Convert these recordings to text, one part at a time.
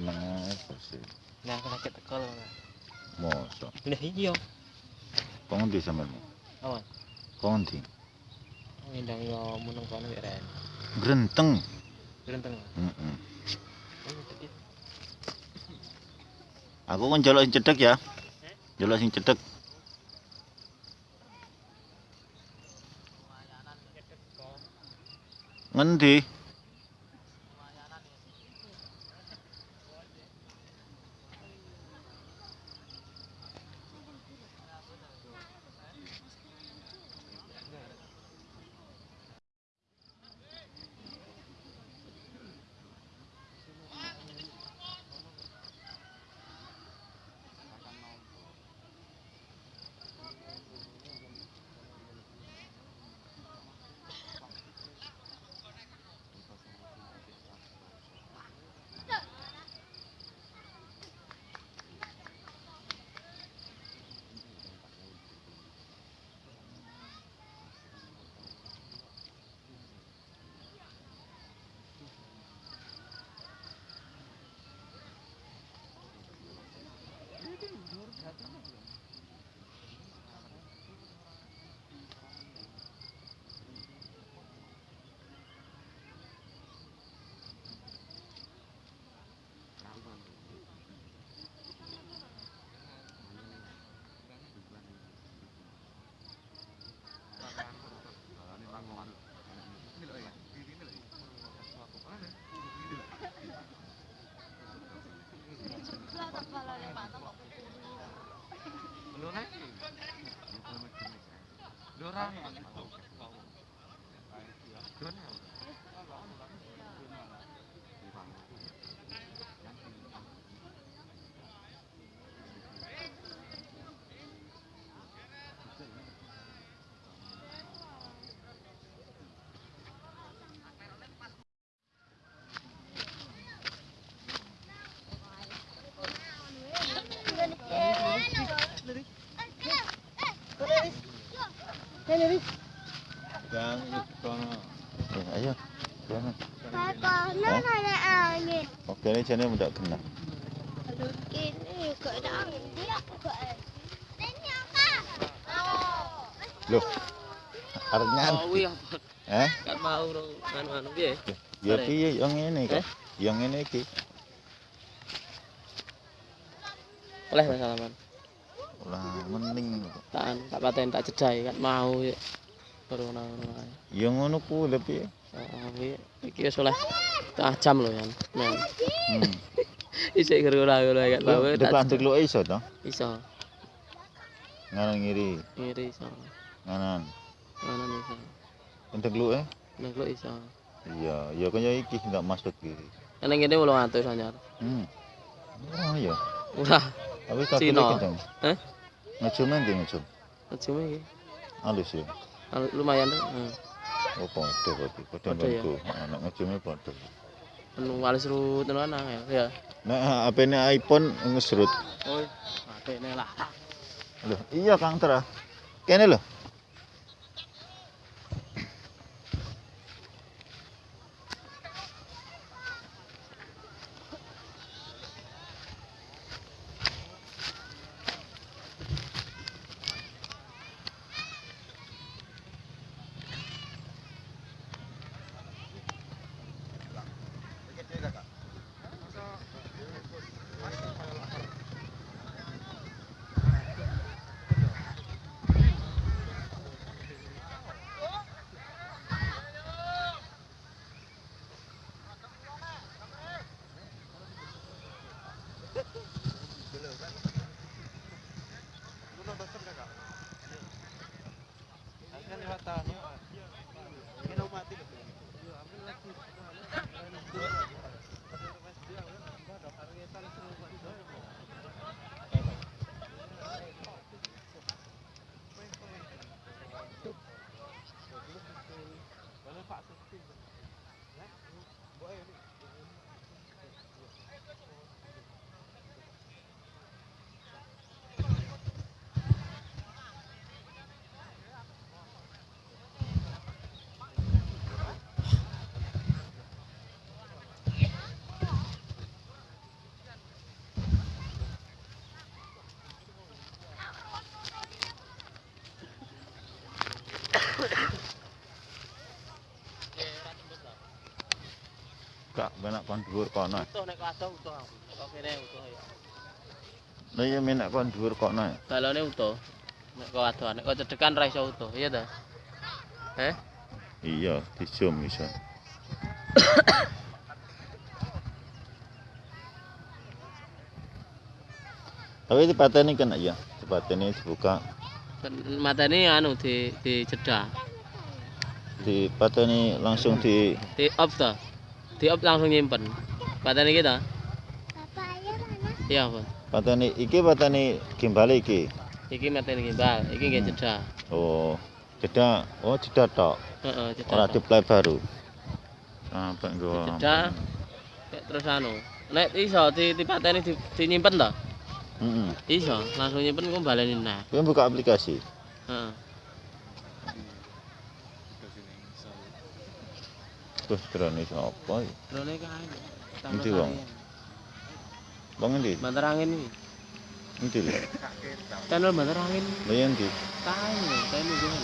Ae bersih. Nah, aku lagi teko lho. Mosok. Nah, iya. Kok ngendi sampean? Awan. Kok ngendi? Ngindang yo munung kono wek ren. Grenteng. Gerenteng. Heeh. Oh. Aku kan njaluk sing cedhek ya. Njaluk sing cedhek. Ngendi? Ну, я думаю, Yang kono. Ya, ayo. Jangan. Kono ada angin. Oke, ini jane ndak kena. Aduh, ini kok ada angin. Dia kok. Ini apa? Loh. Oh, nyanyi. kuwi apa? Eh? Kan mau anu-anu piye? Ya piye yang ini kok? Eh? Yang ini iki. Oleh Mas Salaman. Lah mending kok. Tak paten tak jedai kan mau ya. Baru ae. Ya ngono ku lho piye? Oh, kuwi iki wis oleh setengah jam lho kan. Men. Hmm. Isik ngono-ngono kan mau Lho, tak Dek lu iso to? iso. Nganan ngiri, Ngiri iso. nganan. Ngono iso. Untuk lu eh? Nek lu iso. Iya, ya kaya iki ndak masuk kiri. Nek kene 800 anyar. Hmm. Oh iya. Murah. Tapi tapi Cina. kenceng. Hah? Ngecum ndi ngecum? Cuma iki. Halus ya. Lumayan tuh. Heeh. Oh, padha berarti. Padha ya? nggonku. Anak ngecume padha. Anu walis rut anu ana ya. Nah, HP-ne iPhone ngesrut. Oh. Nek lah. Loh, iya Kang Tra. Kene lho. Menak kon dhuwur kono. Utuh nek kadang utuh aku. Kok kene utuh ya. Lah ya menak kon dhuwur kono. Balone utuh. Nek kok adohan, nek kok cedekan ra iso utuh, iya ta? Eh? Iya, di zoom iso. Tapi di pateni kan ya, di pateni dibuka, Matane anu di di cedah. di pateni langsung di Di off ta. Di off langsung nyimpen. Patane kita? Papaya mana? Iya, apa? pateni iki pateni gimbal iki. Iki matane gimbal, iki nggih cedah. Oh, jeda, oh jeda tok, Heeh, cedah. ora diplay baru. Sampai gua. Cedah. Kayak terus anu. Nek iso di di patene di, di nyimpen ta? Heeh. Iso, langsung nyimpen kok baleni nah. Kowe buka aplikasi. Heeh. Terus drone sapa? iki? Drone kae. Endi, Wong? Bang endi? Bantar angin iki. Endi lho? Channel bantar angin. Lah ya endi? Kae kae kita.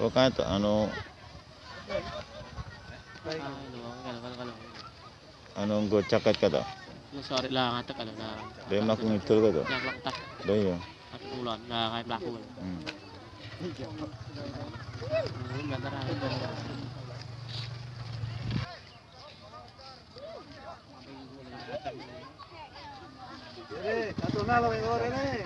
Oh kan to anu Anong gochakat ka to? Sorry lang atak ano na. Dahil makungitul ka to? Naglaktak. Dahil yun. At ulan na kay black. Hmm. Eh, satu nalo yang nih.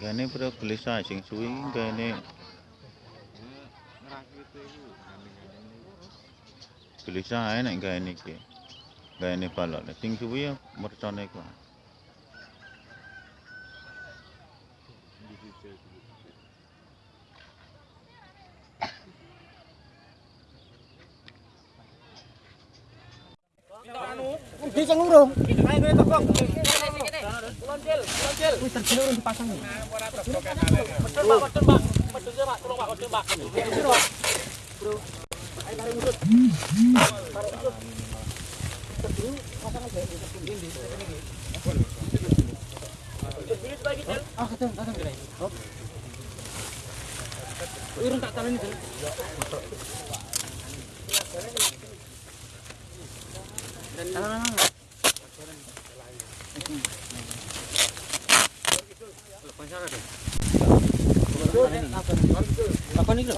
Gane pura oh. beli sajing suwi gane Gelisah ae nek gawe niki. Gawe balok sing suwi ya mercone kuwi. Di Bro. Ah, katong, katong kira ini. Hop. Urun tak talan itu. Dan. Lepas cara deh. Kalau gitu, apa? apa nih dok?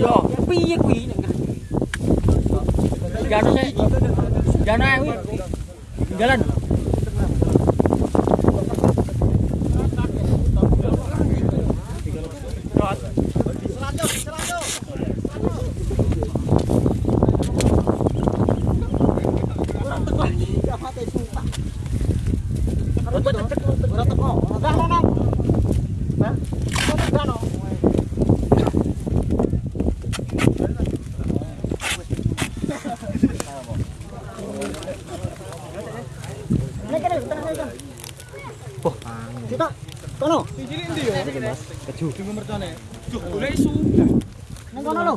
Yo, iya. piye kuwi? Jano. Jalan. Nang kono lho.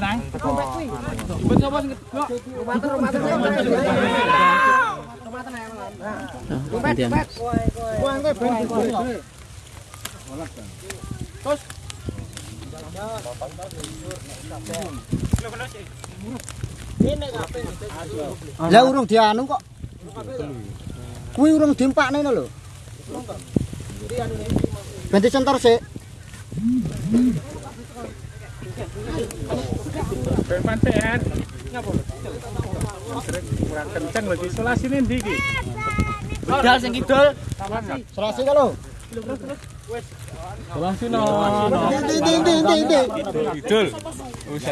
Nang. Sapa sing? Matur matur. Lah urung dianu kok. Kuwi urung diempakne lho. Ganti sentor sik. Ben pantean. Kurang kenceng lagi isolasi nih ndi iki? Kidal sing kidul. Selasi ka lho. Isolasi no. Ndi ndi ndi ndi ndi. Kidul. Wis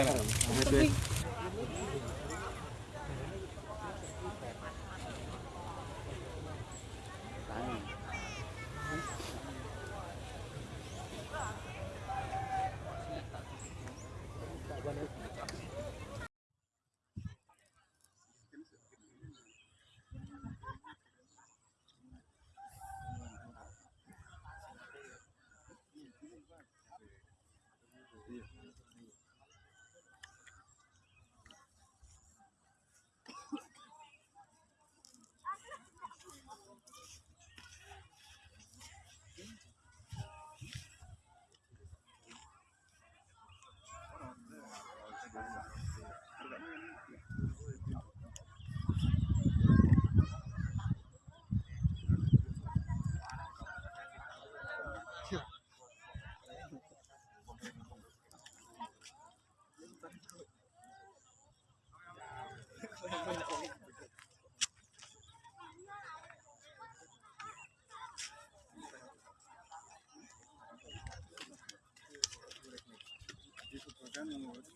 Lord.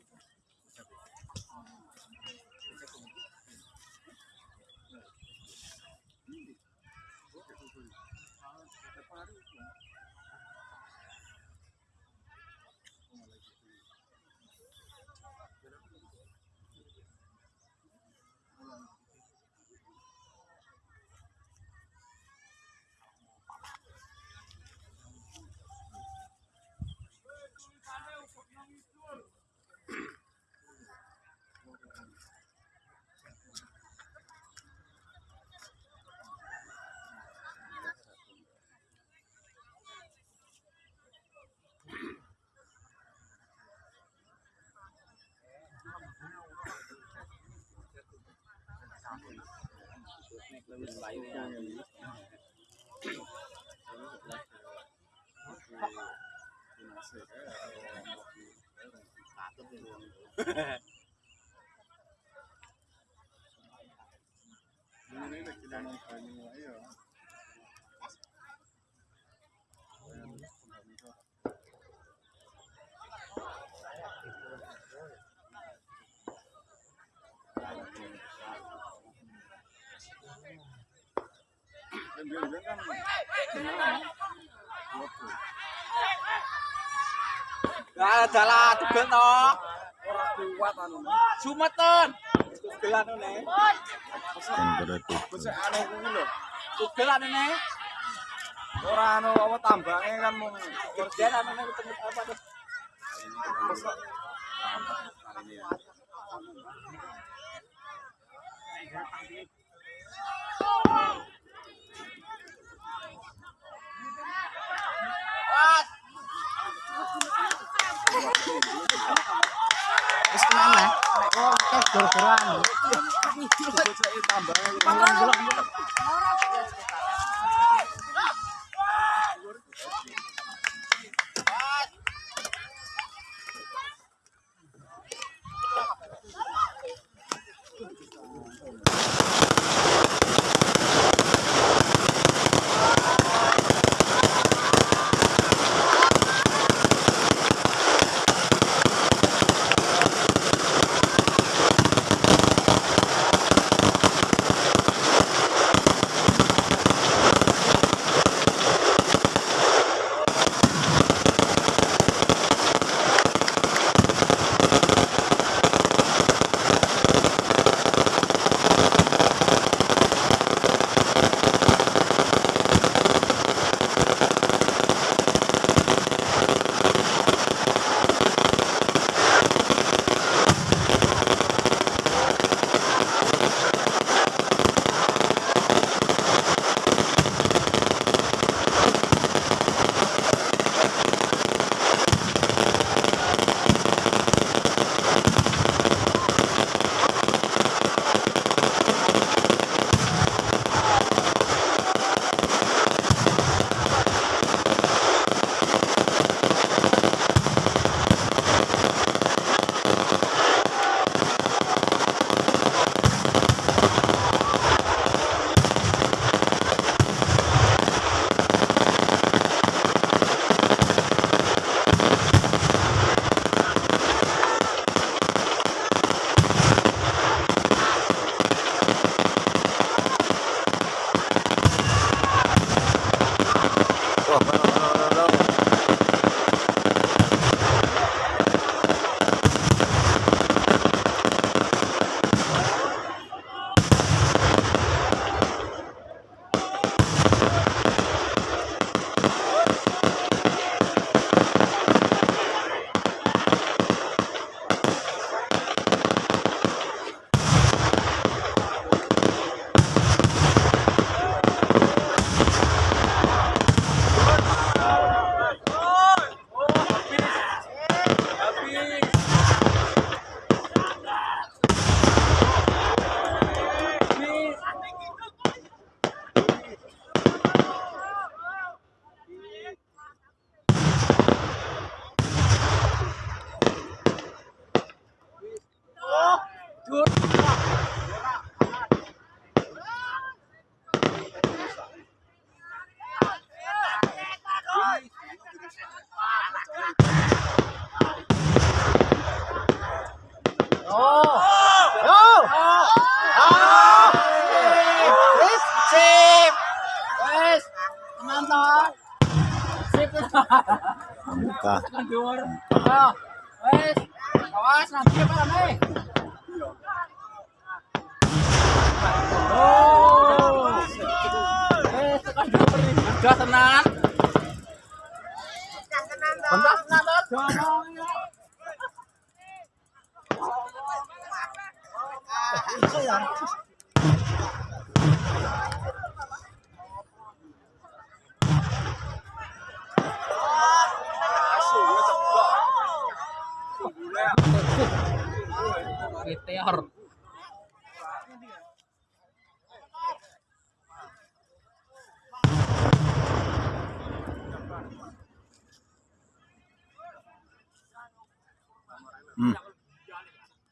Yeah. Lah dalah tegel to. Ora kuat anu. Ne. kuwi lho. Ne. Ora anu apa tambange kan mung kerjaan anu ne. Wis kemana? Oh, gor-goran.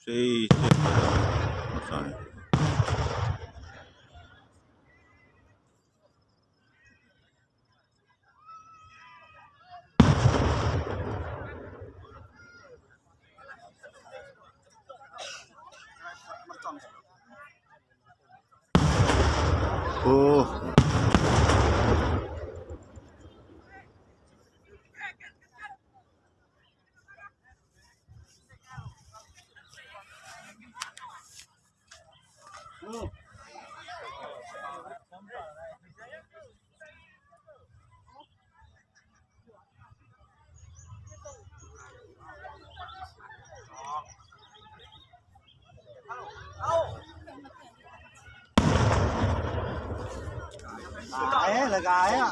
সেই sorry. लगाए हैं लगाए हैं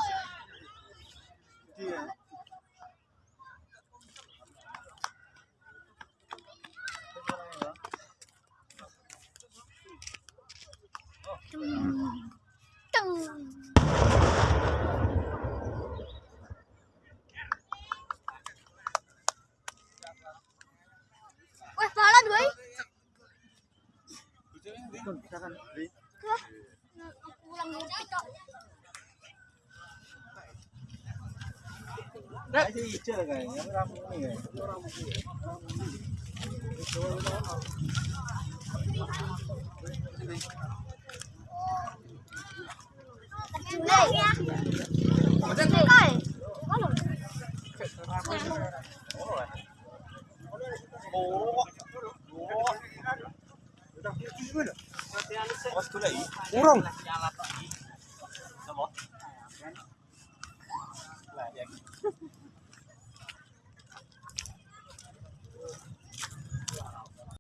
Wah, parah gue. Kan, kan. Pulang mau tiktok. Orang.